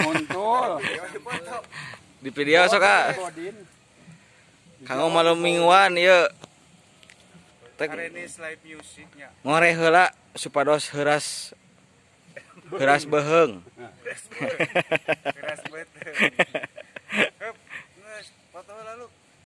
Montol, di video sok kak. Kamu malam mingguan yuk. Ngore hela supados heras heras beheng. Heras beheng.